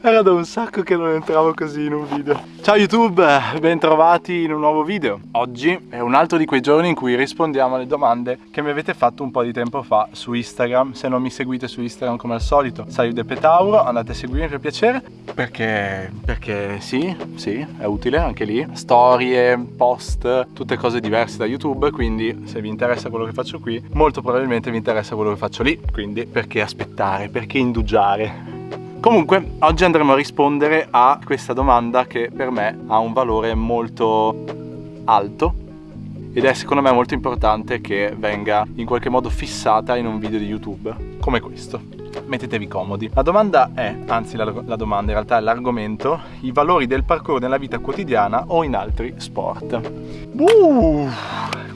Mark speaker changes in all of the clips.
Speaker 1: Era da un sacco che non entravo così in un video. Ciao YouTube, bentrovati in un nuovo video. Oggi è un altro di quei giorni in cui rispondiamo alle domande che mi avete fatto un po' di tempo fa su Instagram. Se non mi seguite su Instagram come al solito, Salude Petauro, andate a seguirmi per piacere. Perché, perché sì, sì, è utile anche lì. Storie, post, tutte cose diverse da YouTube, quindi se vi interessa quello che faccio qui, molto probabilmente vi interessa quello che faccio lì. Quindi perché aspettare, perché indugiare? Comunque oggi andremo a rispondere a questa domanda che per me ha un valore molto alto ed è secondo me molto importante che venga in qualche modo fissata in un video di YouTube come questo. Mettetevi comodi. La domanda è, anzi la, la domanda in realtà è l'argomento, i valori del parkour nella vita quotidiana o in altri sport. Uh!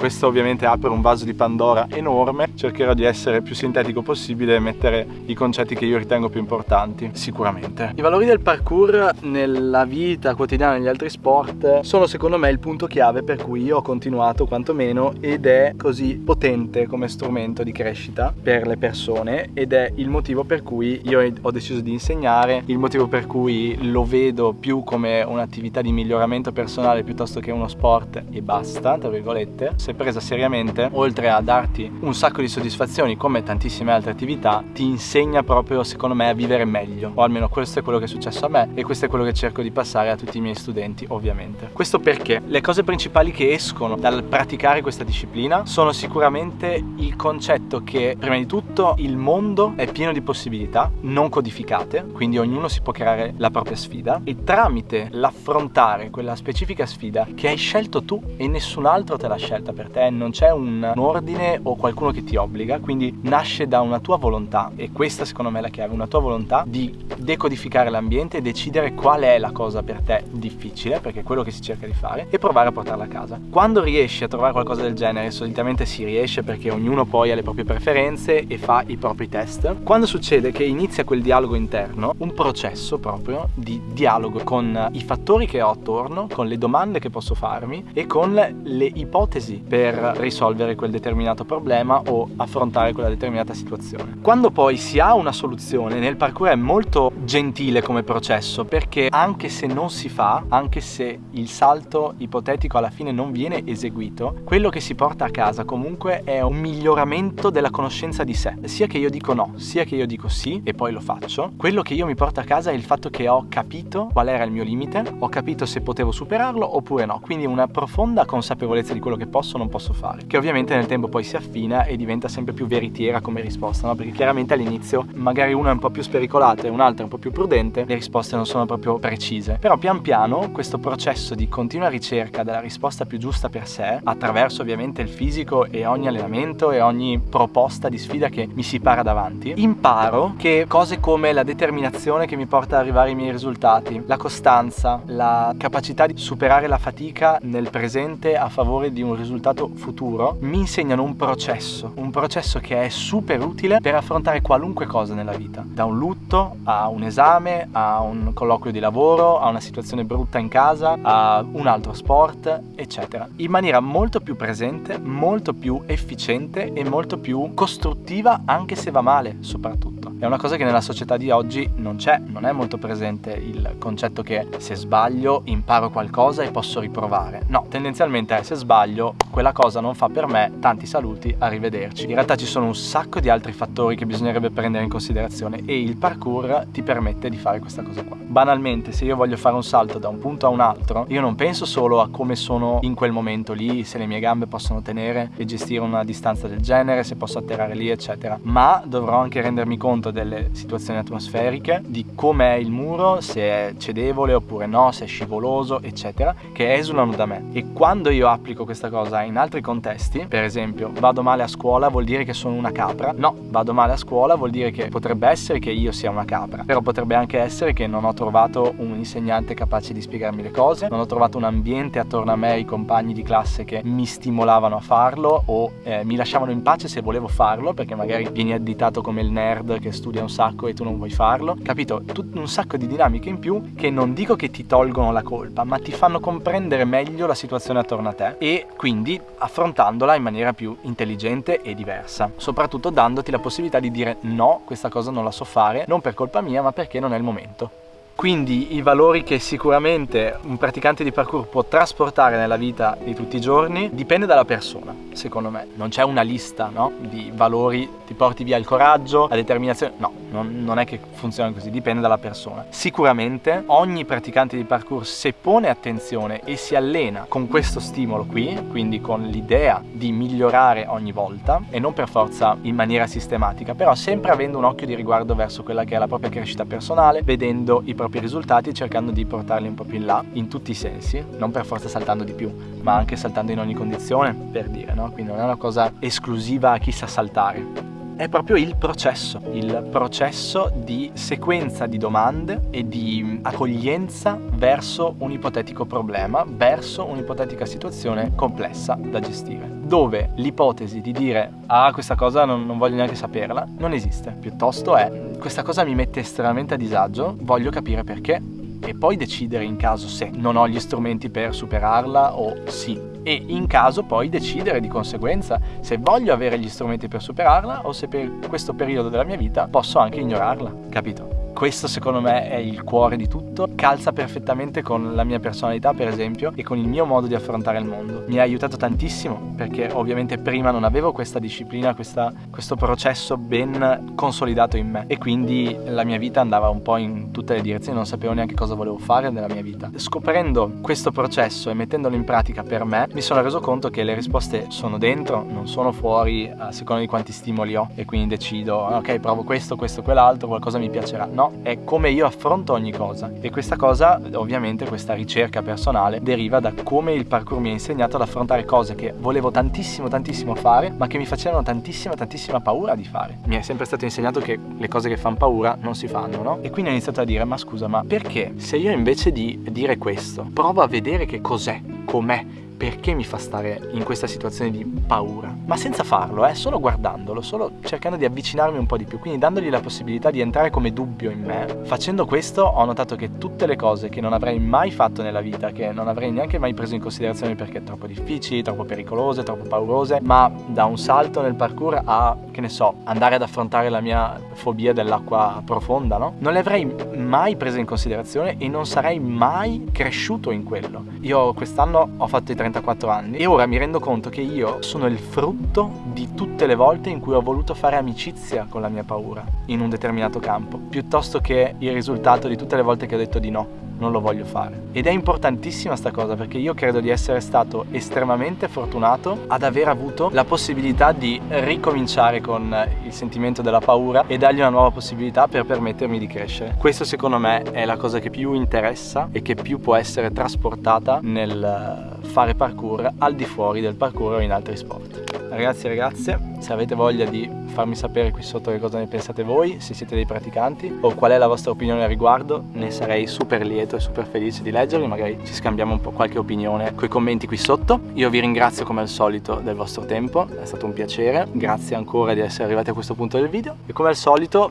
Speaker 1: Questo ovviamente apre un vaso di Pandora enorme, cercherò di essere più sintetico possibile e mettere i concetti che io ritengo più importanti, sicuramente. I valori del parkour nella vita quotidiana negli altri sport sono secondo me il punto chiave per cui io ho continuato quantomeno ed è così potente come strumento di crescita per le persone ed è il motivo per cui io ho deciso di insegnare, il motivo per cui lo vedo più come un'attività di miglioramento personale piuttosto che uno sport e basta, tra virgolette se presa seriamente, oltre a darti un sacco di soddisfazioni come tantissime altre attività, ti insegna proprio secondo me a vivere meglio, o almeno questo è quello che è successo a me e questo è quello che cerco di passare a tutti i miei studenti ovviamente. Questo perché le cose principali che escono dal praticare questa disciplina sono sicuramente il concetto che prima di tutto il mondo è pieno di possibilità non codificate, quindi ognuno si può creare la propria sfida e tramite l'affrontare quella specifica sfida che hai scelto tu e nessun altro te l'ha scelta per te, non c'è un ordine o qualcuno che ti obbliga, quindi nasce da una tua volontà e questa secondo me è la chiave, una tua volontà di decodificare l'ambiente e decidere qual è la cosa per te difficile, perché è quello che si cerca di fare, e provare a portarla a casa. Quando riesci a trovare qualcosa del genere, solitamente si riesce perché ognuno poi ha le proprie preferenze e fa i propri test, quando succede che inizia quel dialogo interno, un processo proprio di dialogo con i fattori che ho attorno, con le domande che posso farmi e con le ipotesi per risolvere quel determinato problema o affrontare quella determinata situazione. Quando poi si ha una soluzione, nel parkour è molto gentile come processo perché anche se non si fa, anche se il salto ipotetico alla fine non viene eseguito, quello che si porta a casa comunque è un miglioramento della conoscenza di sé. Sia che io dico no, sia che io dico sì e poi lo faccio, quello che io mi porto a casa è il fatto che ho capito qual era il mio limite, ho capito se potevo superarlo oppure no, quindi una profonda consapevolezza di quello che posso non posso fare, che ovviamente nel tempo poi si affina e diventa sempre più veritiera come risposta, no? perché chiaramente all'inizio magari una è un po' più spericolata e un'altra è un po' più prudente, le risposte non sono proprio precise, però pian piano questo processo di continua ricerca della risposta più giusta per sé, attraverso ovviamente il fisico e ogni allenamento e ogni proposta di sfida che mi si para davanti, imparo che cose come la determinazione che mi porta ad arrivare ai miei risultati, la costanza, la capacità di superare la fatica nel presente a favore di un risultato futuro mi insegnano un processo, un processo che è super utile per affrontare qualunque cosa nella vita, da un lutto a un esame, a un colloquio di lavoro, a una situazione brutta in casa, a un altro sport, eccetera, in maniera molto più presente, molto più efficiente e molto più costruttiva anche se va male soprattutto. È una cosa che nella società di oggi non c'è, non è molto presente il concetto che se sbaglio imparo qualcosa e posso riprovare. No, tendenzialmente è se sbaglio quella cosa non fa per me, tanti saluti, arrivederci. In realtà ci sono un sacco di altri fattori che bisognerebbe prendere in considerazione e il parkour ti permette di fare questa cosa qua. Banalmente, se io voglio fare un salto da un punto a un altro, io non penso solo a come sono in quel momento lì, se le mie gambe possono tenere e gestire una distanza del genere, se posso atterrare lì, eccetera, ma dovrò anche rendermi conto delle situazioni atmosferiche, di com'è il muro, se è cedevole oppure no, se è scivoloso, eccetera, che esulano da me. E quando io applico questa cosa in altri contesti, per esempio, vado male a scuola vuol dire che sono una capra? No, vado male a scuola vuol dire che potrebbe essere che io sia una capra, però potrebbe anche essere che non ho trovato un insegnante capace di spiegarmi le cose, non ho trovato un ambiente attorno a me, i compagni di classe che mi stimolavano a farlo o eh, mi lasciavano in pace se volevo farlo, perché magari vieni additato come il nerd che studia un sacco e tu non vuoi farlo, capito? Tut un sacco di dinamiche in più che non dico che ti tolgono la colpa, ma ti fanno comprendere meglio la situazione attorno a te e quindi affrontandola in maniera più intelligente e diversa, soprattutto dandoti la possibilità di dire no, questa cosa non la so fare, non per colpa mia, ma perché non è il momento. Quindi i valori che sicuramente un praticante di parkour può trasportare nella vita di tutti i giorni dipende dalla persona, secondo me. Non c'è una lista no? di valori, ti porti via il coraggio, la determinazione, no, non, non, è che funziona così, dipende dalla persona. Sicuramente ogni praticante di parkour se pone attenzione e si allena con questo stimolo qui, quindi con l'idea di migliorare ogni volta e non per forza in maniera sistematica, però sempre avendo un occhio di riguardo verso quella che è la propria crescita personale, vedendo i propri risultati cercando di portarli un po' più in là, in tutti i sensi, non per forza saltando di più, ma anche saltando in ogni condizione, per dire, no? Quindi non è una cosa esclusiva a chi sa saltare è proprio il processo, il processo di sequenza di domande e di accoglienza verso un ipotetico problema, verso un'ipotetica situazione complessa da gestire, dove l'ipotesi di dire ah questa cosa non, non voglio neanche saperla non esiste, piuttosto è questa cosa mi mette estremamente a disagio, voglio capire perché e poi decidere in caso se non ho gli strumenti per superarla o sì e in caso poi decidere di conseguenza se voglio avere gli strumenti per superarla o se per questo periodo della mia vita posso anche ignorarla, capito? Questo secondo me è il cuore di tutto, calza perfettamente con la mia personalità per esempio e con il mio modo di affrontare il mondo. Mi ha aiutato tantissimo perché ovviamente prima non avevo questa disciplina, questa, questo processo ben consolidato in me e quindi la mia vita andava un po' in tutte le direzioni, non sapevo neanche cosa volevo fare nella mia vita. Scoprendo questo processo e mettendolo in pratica per me mi sono reso conto che le risposte sono dentro, non sono fuori a seconda di quanti stimoli ho e quindi decido ok provo questo, questo, quell'altro, qualcosa mi piacerà. No, è come io affronto ogni cosa e questa cosa, ovviamente questa ricerca personale deriva da come il parkour mi ha insegnato ad affrontare cose che volevo tantissimo tantissimo fare ma che mi facevano tantissima tantissima paura di fare. Mi è sempre stato insegnato che le cose che fanno paura non si fanno, no? E quindi ho iniziato a dire ma scusa ma perché se io invece di dire questo provo a vedere che cos'è, com'è perché mi fa stare in questa situazione di paura, ma senza farlo, eh, solo guardandolo, solo cercando di avvicinarmi un po' di più, quindi dandogli la possibilità di entrare come dubbio in me. Facendo questo ho notato che tutte le cose che non avrei mai fatto nella vita, che non avrei neanche mai preso in considerazione perché troppo difficili, troppo pericolose, troppo paurose, ma da un salto nel parkour a, che ne so, andare ad affrontare la mia fobia dell'acqua profonda, no? Non le avrei mai prese in considerazione e non sarei mai cresciuto in quello. Io quest'anno ho fatto i 30 34 anni e ora mi rendo conto che io sono il frutto di tutte le volte in cui ho voluto fare amicizia con la mia paura in un determinato campo, piuttosto che il risultato di tutte le volte che ho detto di no non lo voglio fare. Ed è importantissima sta cosa perché io credo di essere stato estremamente fortunato ad aver avuto la possibilità di ricominciare con il sentimento della paura e dargli una nuova possibilità per permettermi di crescere. Questo secondo me è la cosa che più interessa e che più può essere trasportata nel fare parkour al di fuori del parkour o in altri sport. Ragazzi e ragazze, se avete voglia di farmi sapere qui sotto che cosa ne pensate voi, se siete dei praticanti o qual è la vostra opinione al riguardo, ne sarei super lieto e super felice di leggerli, magari ci scambiamo un po' qualche opinione con i commenti qui sotto. Io vi ringrazio come al solito del vostro tempo, è stato un piacere, grazie ancora di essere arrivati a questo punto del video e come al solito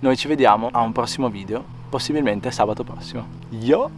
Speaker 1: noi ci vediamo a un prossimo video, possibilmente sabato prossimo. Yo!